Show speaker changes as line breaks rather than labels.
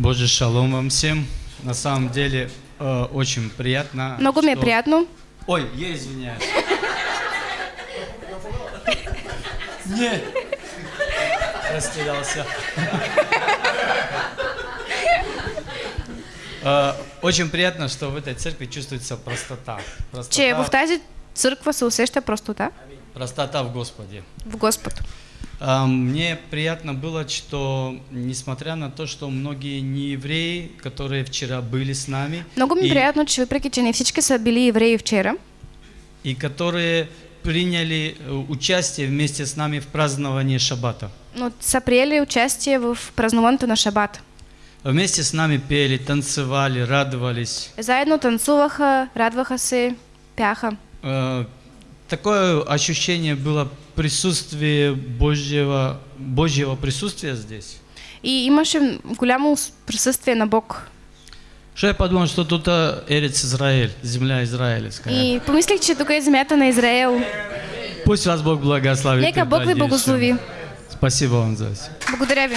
Боже, шалом вам всем. На самом деле, э, очень приятно.
Много
что-
приятно.
Ой, я извиняюсь. Не. Растерялся. Э, Очень приятно, что в этой церкви чувствуется простота.
Че в тази църква се усеща простота
простота в Господе.
в Господ.
А, Мне приятно было, что несмотря на то, что многие неевреи, которые вчера были с нами,
Много ми е
и,
приятно, че въпреки, че не всички са били евреи вчера,
и которые приняли э, участие вместе с нами в праздновании Шаббата.
но са участие в празнуването на Шабат.
Вместе с нами пели, танцевали, радовались.
Заедно танцуваха, радваха се, пяха.
Э, Такое ощущение было присутствие Божьего, Божьего присутствия здесь.
И имаше голямо присъствие на Бог.
Что я подумал, что тут а, Эрец Израиль, земля израильская.
И помислих, че тук е земята на Израел.
Пусть вас Бог благословит.
Нека Бог ви благослови.
Спасибо вам за это.
Благодаря ви.